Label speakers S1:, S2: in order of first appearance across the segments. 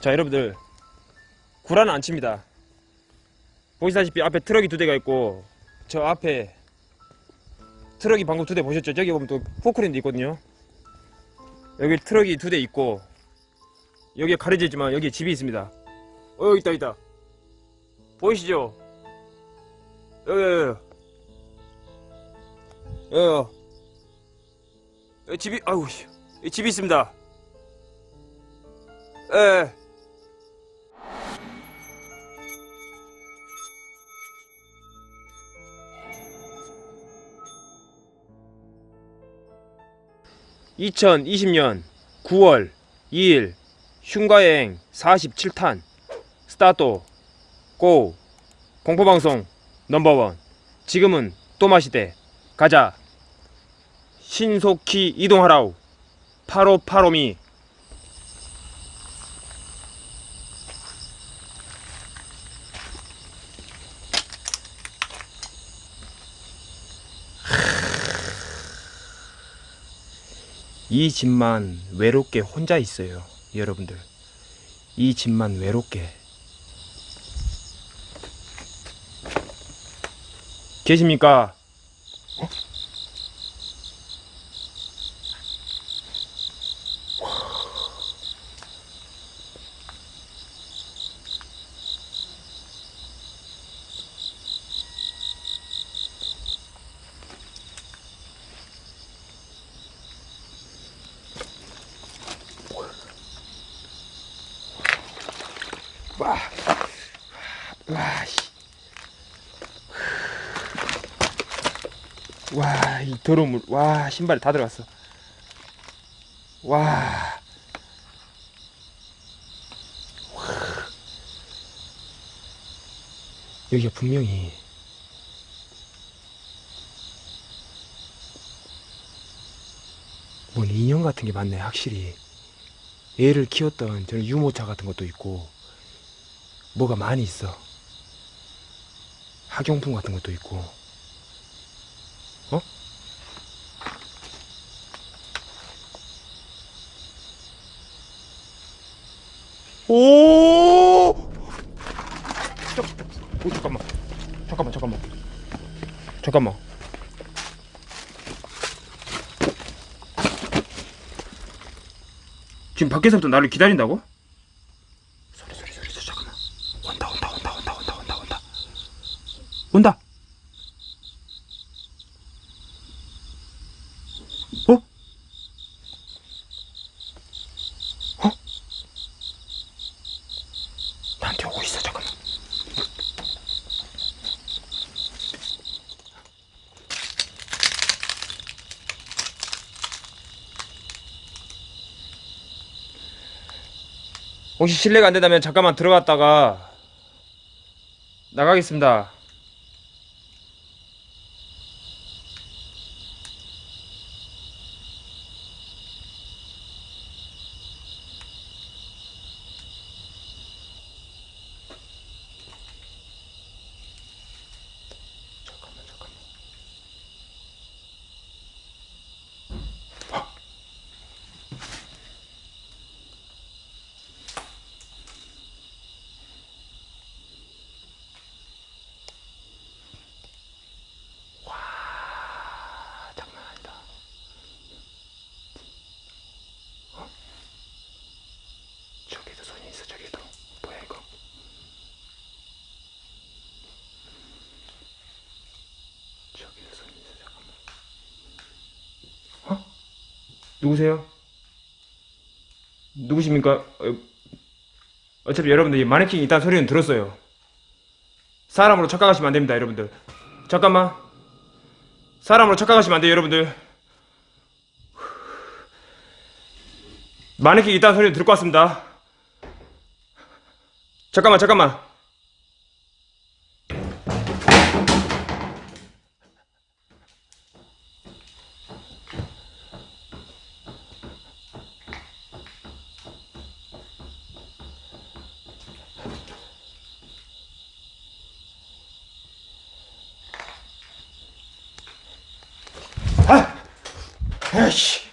S1: 자 여러분들 구라는 안 칩니다 보시다시피 앞에 트럭이 두 대가 있고 저 앞에 트럭이 방금 두 대 보셨죠? 저기 보면 또 포크레인 있거든요 여기 트럭이 두 대 있고 여기에 가려져 있지만 여기 집이 있습니다 어 있다 있다 보이시죠? 여기 여기 여기 여기 집이. 여기 집이 있습니다 예. (2020년 9월 2일) 흉가여행 47탄 스타트 고 공포방송 넘버원. 지금은 또마시대. 가자. 신속히 이동하라우 파로파로미 이 집만 외롭게 혼자 있어요 여러분들 이 집만 외롭게 계십니까? 와, 와, 씨. 와, 이 더러운 물, 와, 신발에 다 들어갔어. 와. 여기가 분명히 뭔 인형 같은 게 많네, 확실히. 애를 키웠던 저런 유모차 같은 것도 있고, 뭐가 많이 있어. 학용품 같은 것도 있고. 오! 잠, 오, 잠깐만. 잠깐만, 잠깐만. 잠깐만. 지금 밖에서부터 나를 기다린다고? 소리, 소리, 소리, 소리, 잠깐만. 온다, 온다, 온다, 온다, 온다, 온다. 온다. 어? 어? 나한테 오고 있어, 잠깐만. 혹시 실례가 안 된다면 잠깐만 들어갔다가 나가겠습니다. 잠깐만 잠깐만. 와 장난 아니다. 어? 저기도 손이 있어 저기도 뭐야 이거? 저기도 손이 있어 잠깐만. 어? 누구세요? 누구십니까? 어, 어차피 여러분들 이 마네킹 있다는 소리는 들었어요. 사람으로 착각하시면 안 됩니다, 여러분들. 잠깐만. 사람으로 착각하시면 안 돼요, 여러분들. 마네킹 있다는 소리는 들을 것 같습니다. 잠깐만, 잠깐만. 에이씨.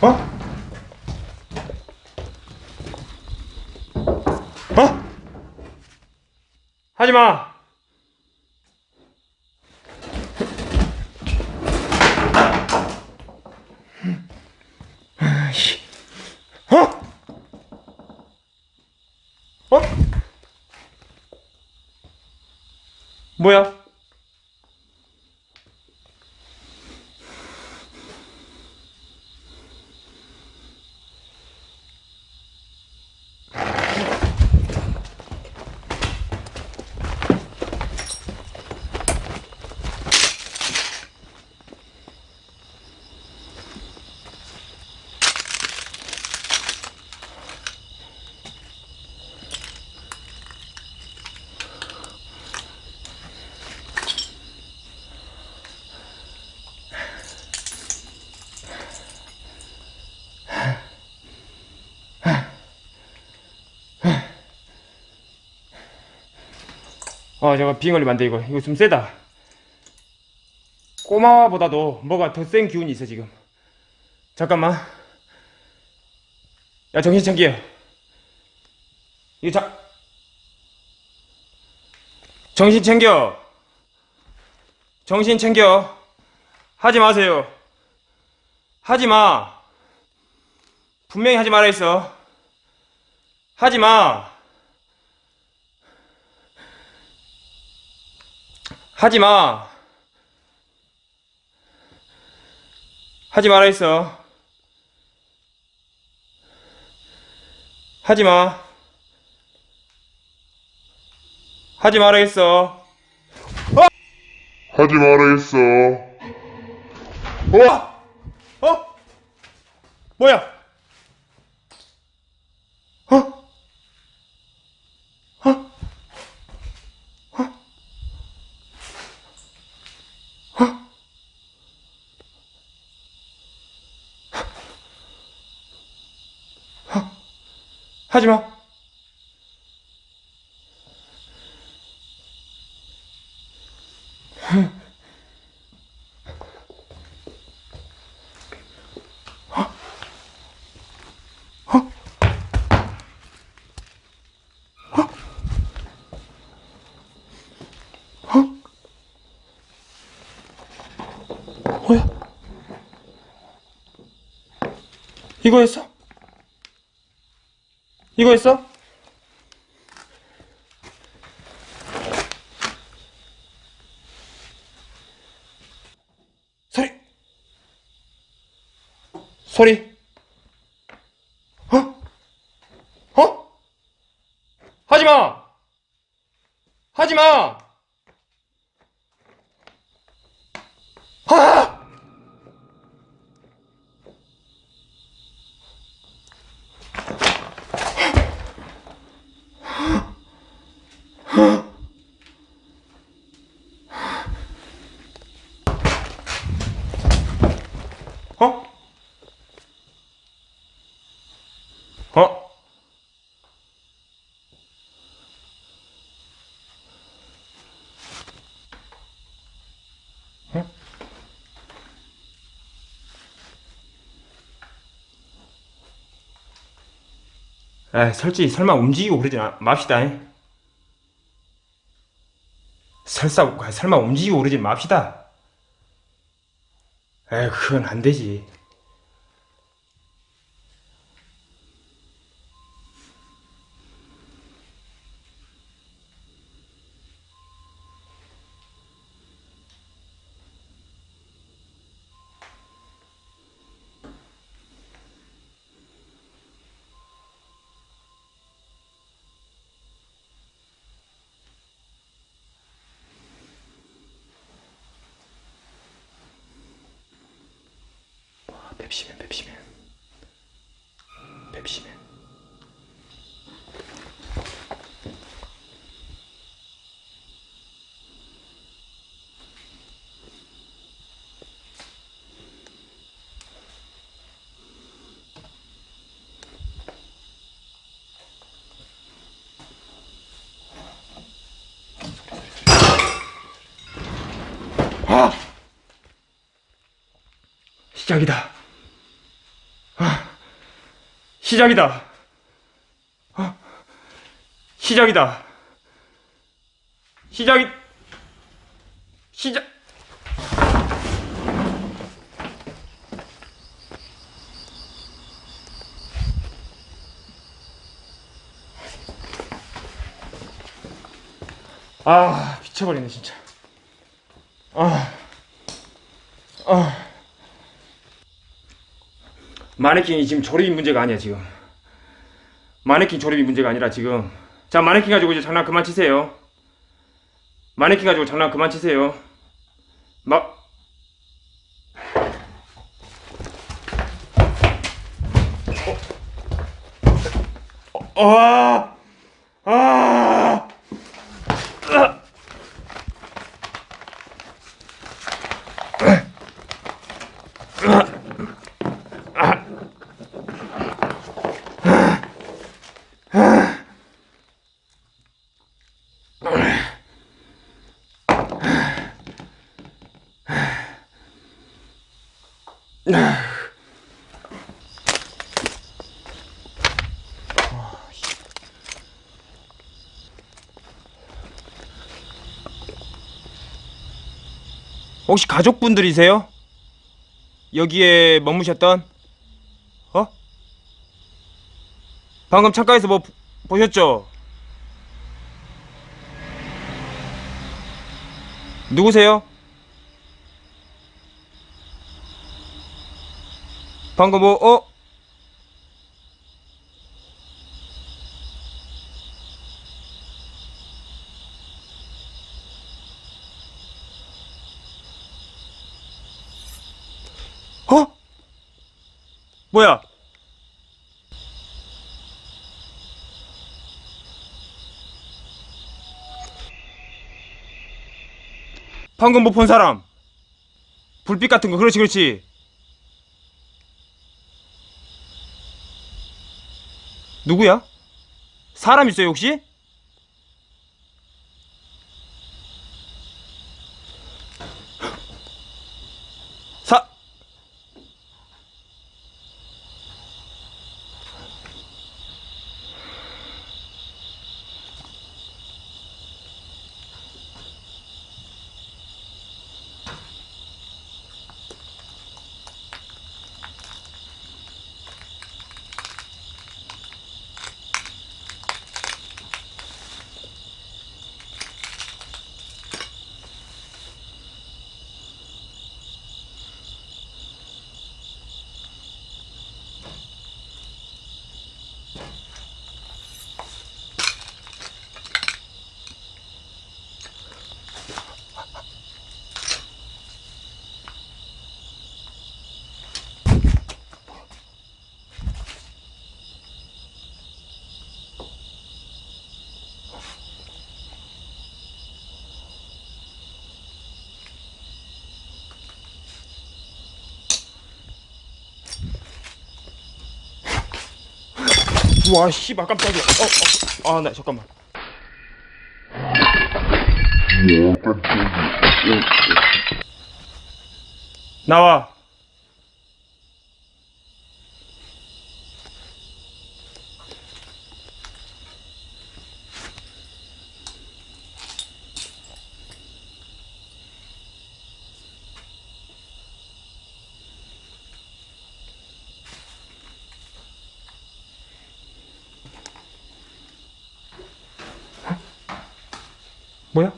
S1: 어? 어? 하지마! 뭐야? 어, 저거 비행 걸리면 안 돼, 이거. 이거 좀 세다. 꼬마보다도 뭐가 더 센 기운이 있어, 지금. 잠깐만. 야, 정신 챙겨. 이거 자. 정신 챙겨. 정신 챙겨. 하지 마세요. 하지 마. 분명히 하지 말아 있어. 하지 마. 하지 마. 하지 말아 있어. 하지 마. 하지 말아 있어.
S2: 하지. 어?
S1: 어? 뭐야? 어? 어? 하지 마. 뭐야? 이거 했어? 이거 했어? 소리! 소리! 어? 어? 하지 마! 하지 마! 아! 에 솔직히 설마 움직이고 그러지 마- 맙시다. 잉. 설사 설마 움직이고 그러지 맙시다. 에 그건 안 되지. 펩시맨 펩시맨 펩시맨 아! 시작이다. 시작이다. 아, 시작이다. 시작이 시작. 아 미쳐버리네 진짜. 아. 아. 마네킹이 지금 조립이 문제가 아니야 지금 마네킹 조립이 문제가 아니라 지금 자 마네킹 가지고 이제 장난 그만 치세요 마네킹 가지고 장난 그만 치세요 마 어? 어? 아! 아! 혹시 가족분들이세요? 여기에 머무셨던? 어? 방금 창가에서 뭐 보- 보셨죠? 누구세요? 방금 뭐, 어? 어? 뭐야? 방금 못 본 사람. 불빛 같은 거, 그렇지, 그렇지. 누구야? 사람 있어요, 혹시? 사, 와, 씨발, 깜짝이야. 어, 어, 아, 네, 잠깐만. 나와. 뭐야?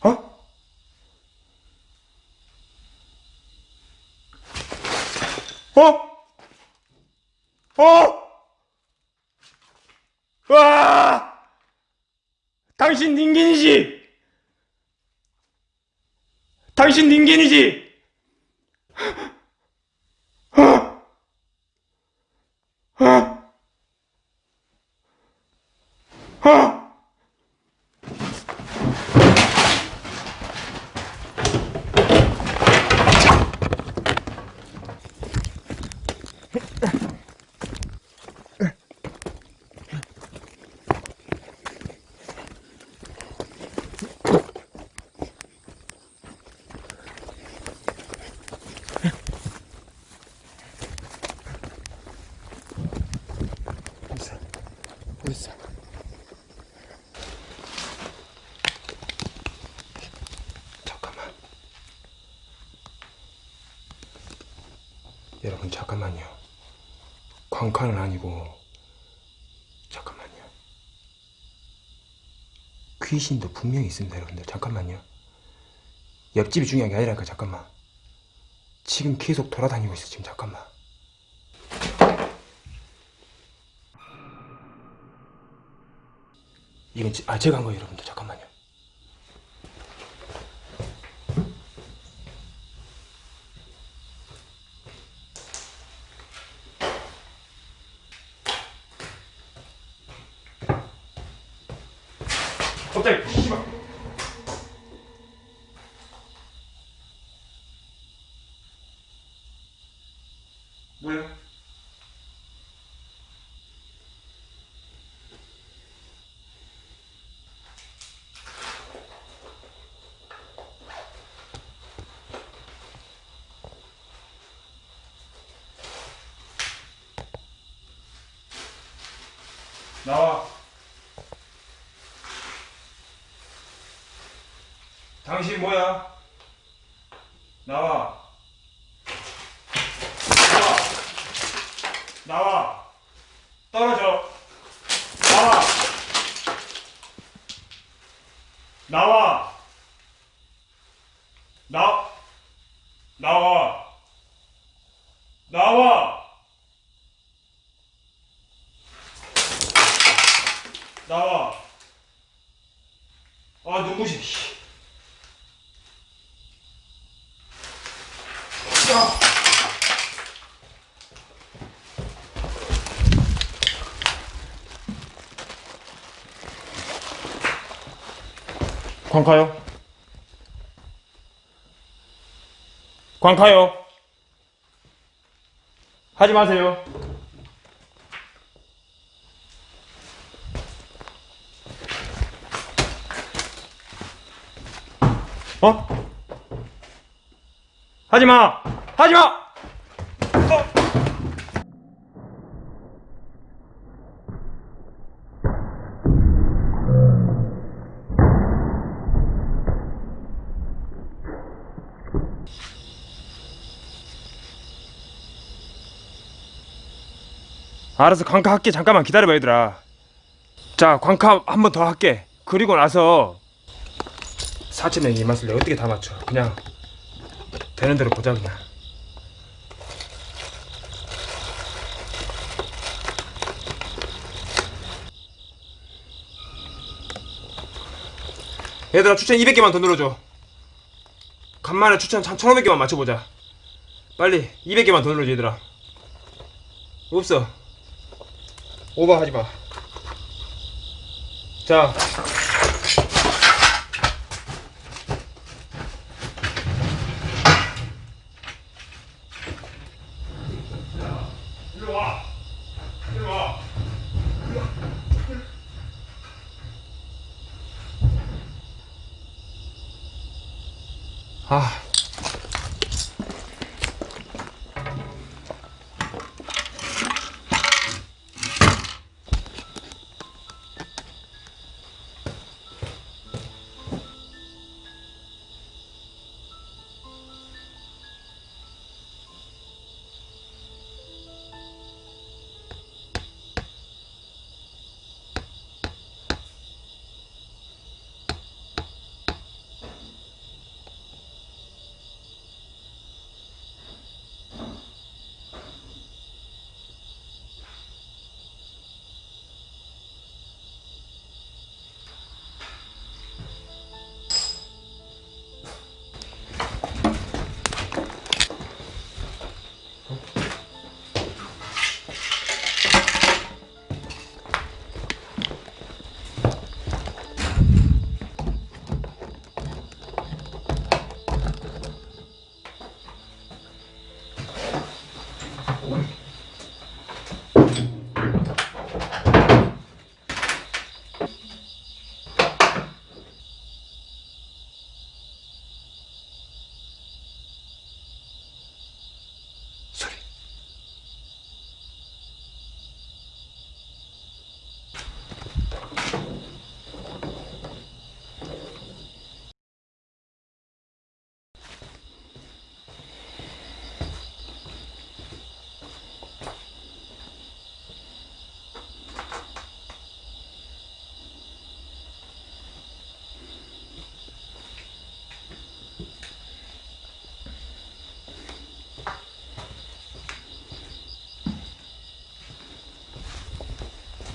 S1: 어? 어? 어? 와! 당신 닌겐이지? 당신 닌겐이지? 어? 어? 어? 여러분 잠깐만요. 광칸은 아니고 잠깐만요. 귀신도 분명히 있습니다, 여러분들. 잠깐만요. 옆집이 중요한 게 아니라니까 잠깐만. 지금 계속 돌아다니고 있어 지금 잠깐만. 이건 지- 아 제가 한 거예요, 여러분들. 잠깐만요. 갑자기 씨발. 뭐야? 나와. 당신 뭐야? 나와. 나와. 나와. 떨어져. 나와. 나와. 나. 나와. 나와. 나와. 아, 눈부시. 씨. 야. 광카요? 광카요? 하지 마세요. 어? 하지 마! 하지 마! 알아서 광카 할게. 잠깐만 기다려봐 얘들아. 자 광카 한 번 더 할게. 그리고 나서 4천명이 맛을 내가 어떻게 다 맞춰 그냥 되는 대로 보자 그냥. 얘들아 추천 200개만 더 눌러줘. 간만에 추천 1500개만 맞춰보자. 빨리 200개만 더 눌러줘 얘들아. 없어 오버하지 마. 자. 아.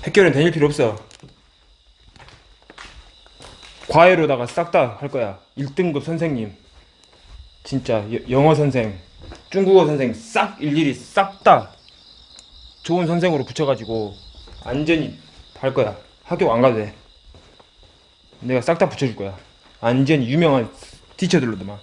S1: 학교는 다닐 필요 없어. 과외로다가 싹 다 할 거야. 1등급 선생님. 진짜 여- 영어 선생, 중국어 선생 싹 일일이 싹 다 좋은 선생으로 붙여가지고 안전히 할 거야. 학교 안 가도 돼. 내가 싹 다 붙여줄 거야. 안전히 유명한 티처들로도만.